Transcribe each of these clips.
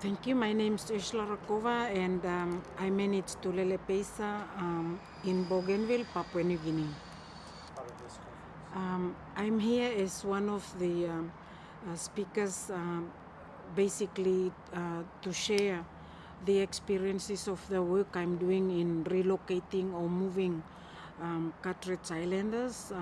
Thank you. My name is Ursula Rakova and um, I manage Tulele Peisa um, in Bougainville, Papua New Guinea. Um, I'm here as one of the um, uh, speakers, um, basically uh, to share the experiences of the work I'm doing in relocating or moving um, Carteret Islanders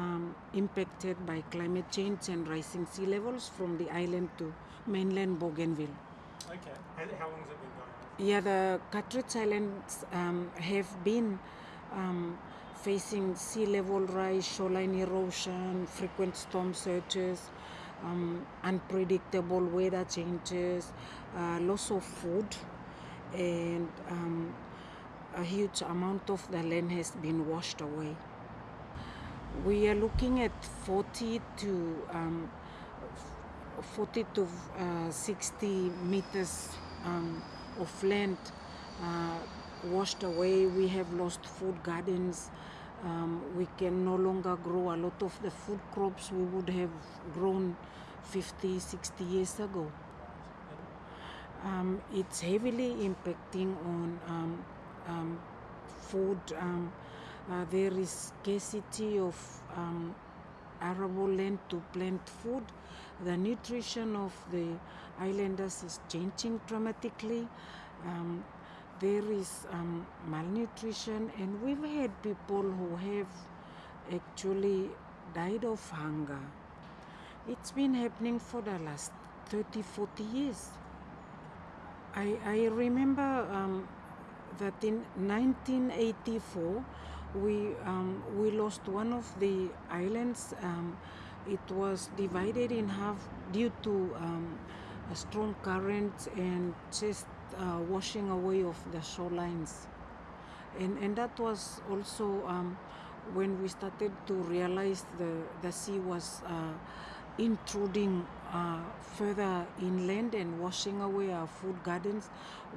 impacted by climate change and rising sea levels from the island to mainland Bougainville. Okay. How, long has it been going on? Yeah, the Carteret Islands um, have been um, facing sea level rise, shoreline erosion, frequent storm surges, um, unpredictable weather changes, uh, loss of food, and um, a huge amount of the land has been washed away. We are looking at 40 to um, 40 to uh, 60 meters um, of land uh, washed away. We have lost food gardens. Um, we can no longer grow a lot of the food crops we would have grown 50, 60 years ago. Um, it's heavily impacting on um, um, food. Um, uh, there is scarcity of arable land to plant food. The nutrition of the islanders is changing dramatically. Um, there is um, malnutrition, and we've had people who have actually died of hunger. It's been happening for the last 30, 40 years. I, I remember um, that in 1984 we um, we lost one of the islands. Um, it was divided in half due to um, a strong current and just uh, washing away of the shorelines. And and that was also um, when we started to realize the the sea was. Uh, intruding uh, further inland and washing away our food gardens,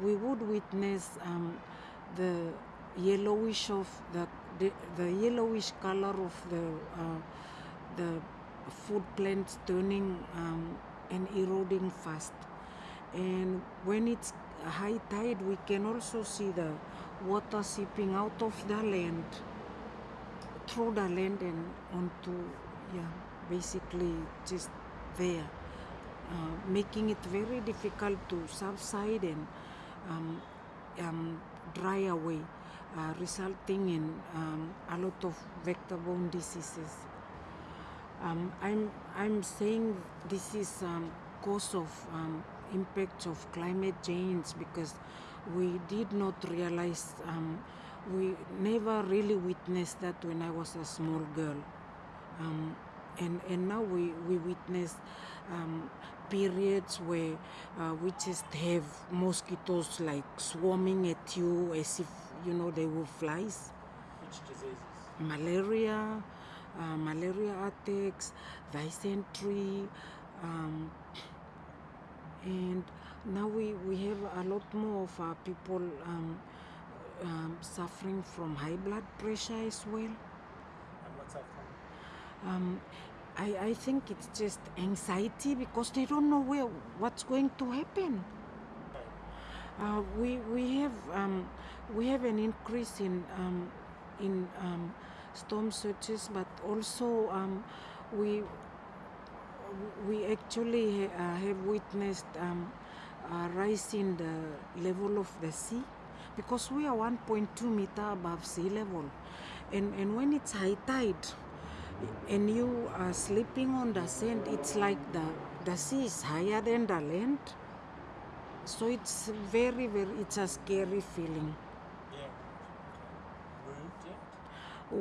we would witness um, the yellowish of the, the the yellowish color of the uh, the food plants turning um, and eroding fast. And when it's high tide, we can also see the water seeping out of the land through the land and onto yeah basically just there uh, making it very difficult to subside and um, um, dry away uh, resulting in um, a lot of vector-borne diseases. Um, I'm, I'm saying this is um, cause of um, impact of climate change because we did not realize um, we never really witnessed that when I was a small girl. Um, and and now we we witness um, periods where uh, we just have mosquitoes like swarming at you as if you know they were flies Which diseases? malaria uh, malaria attacks dysentery um, and now we, we have a lot more of our people um, um, suffering from high blood pressure as well And what's that from? um, I, I think it's just anxiety because they don't know where what's going to happen. Uh, we we have um, we have an increase in um, in um, storm surges, but also um, we we actually uh, have witnessed um, a rise in the level of the sea because we are 1.2 meter above sea level, and and when it's high tide and you are sleeping on the sand, it's like the the sea is higher than the land. So it's very very it's a scary feeling. Yeah. Moved yet?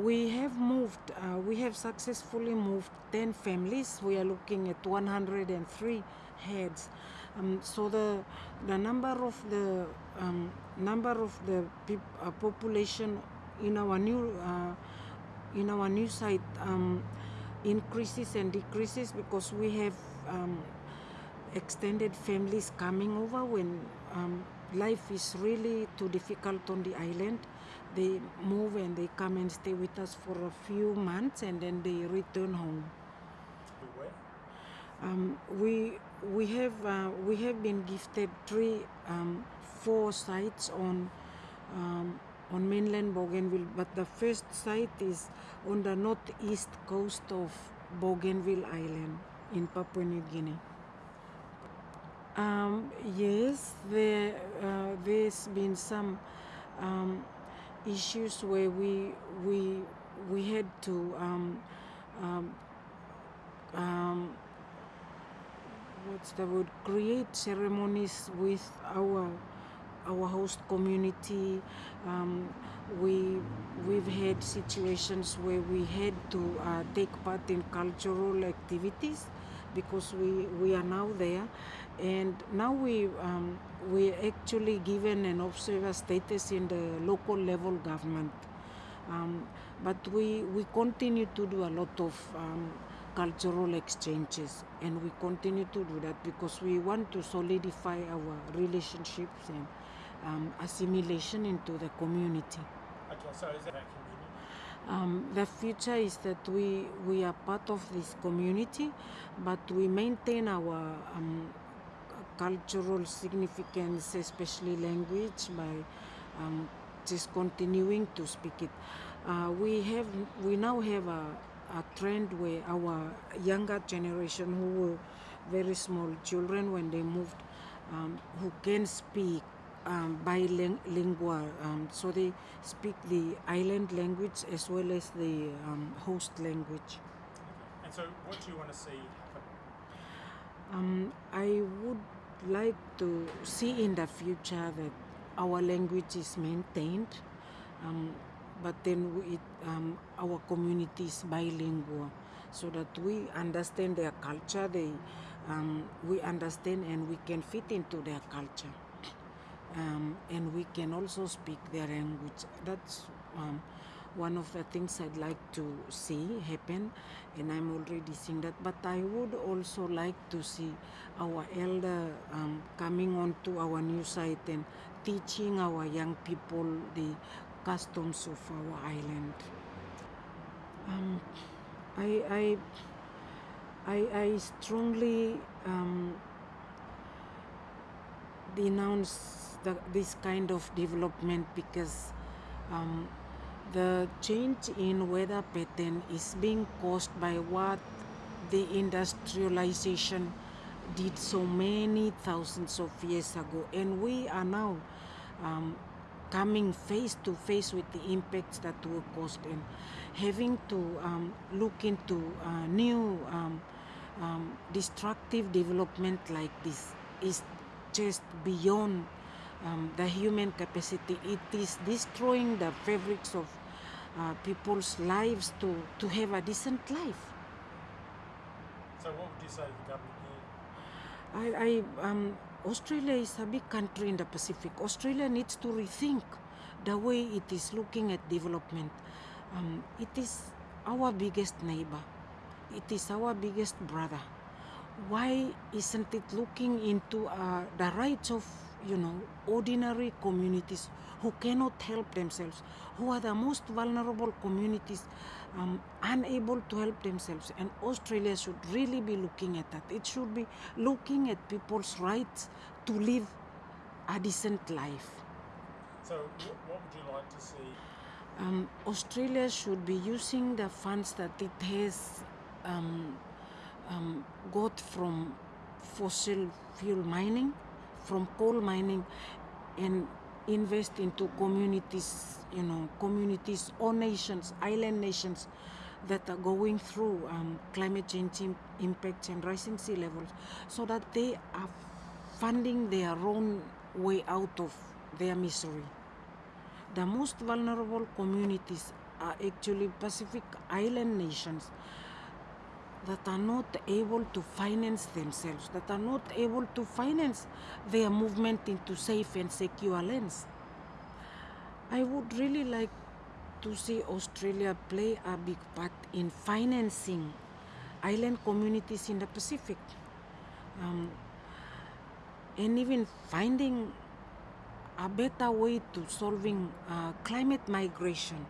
We have moved, uh, we have successfully moved 10 families. We are looking at 103 heads. Um, so the the number of the um, number of the peop- uh, population in our new uh, in our new site um, increases and decreases because we have um, extended families coming over when um, life is really too difficult on the island. They move and they come and stay with us for a few months and then they return home. Um, we we have uh, we have been gifted three, um, four sites on um, on mainland Bougainville, but the first site is on the northeast coast of Bougainville Island in Papua New Guinea. Um, yes, there uh, there's been some um, issues where we we we had to um, um, um, what's the word? Create ceremonies with our our host community. Um, we we've had situations where we had to uh, take part in cultural activities because we we are now there. And now we um, we're actually given an observer status in the local level government. Um, but we we continue to do a lot of um, cultural exchanges. And we continue to do that because we want to solidify our relationships and um, assimilation into the community. Okay, so is that community? Um, the future is that we we are part of this community but we maintain our um, cultural significance especially language by um, just continuing to speak it. Uh, we have we now have a, a trend where our younger generation who were very small children when they moved um, who can speak um, bilingual um, so they speak the island language as well as the um, host language Okay. And so, what do you want to see happen? um, I would like to see in the future that our language is maintained, um, but then it, um, our community is bilingual, so that we understand their culture. They, um, we understand and we can fit into their culture, um, and we can also speak their language. That's um, one of the things I'd like to see happen, and I'm already seeing that. But I would also like to see our elder um, coming onto our new site and teaching our young people the customs of our island. Um, I, I, I, I strongly um, denounce the, this kind of development because um, the change in weather pattern is being caused by what the industrialization did so many thousands of years ago. And we are now um, coming face to face with the impacts that were caused. And having to um, look into uh, new um, um, destructive development like this is just beyond um, the human capacity. It is destroying the fabrics of uh, people's lives to, to have a decent life. So, what would you say to the government here? I, I, um, Australia is a big country in the Pacific. Australia needs to rethink the way it is looking at development. Um, it is our biggest neighbor. It is our biggest brother. Why isn't it looking into uh, the rights of you know ordinary communities who cannot help themselves, who are the most vulnerable communities, um, unable to help themselves? And Australia should really be looking at that. It should be looking at people's rights to live a decent life. So, what would you like to see? um, Australia should be using the funds that it has um, um, got from fossil fuel mining, from coal mining, and invest into communities, you know, communities or nations, island nations that are going through um, climate change im- impacts and rising sea levels, so that they are funding their own way out of their misery. The most vulnerable communities are actually Pacific Island nations that are not able to finance themselves, that are not able to finance their movement into safe and secure lands. I would really like to see Australia play a big part in financing island communities in the Pacific. Um, and even finding a better way to solving uh, climate migration.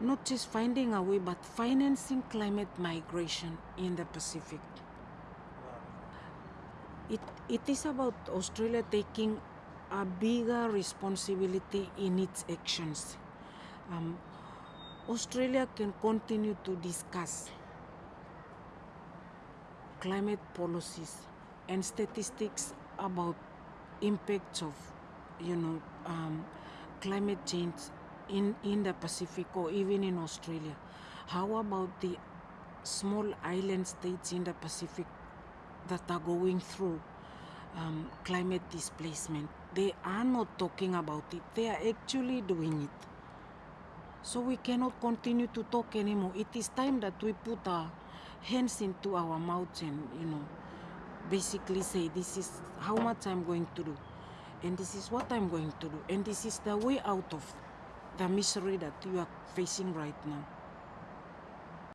Not just finding a way, but financing climate migration in the Pacific. it, it is about Australia taking a bigger responsibility in its actions. Um, Australia can continue to discuss climate policies and statistics about impacts of you know um, climate change in, in the Pacific or even in Australia. How about the small island states in the Pacific that are going through um, climate displacement? They are not talking about it, they are actually doing it. So we cannot continue to talk anymore. It is time that we put our hands into our mouths and, you know, basically say, this is how much I'm going to do, and this is what I'm going to do, and this is the way out of the misery that you are facing right now.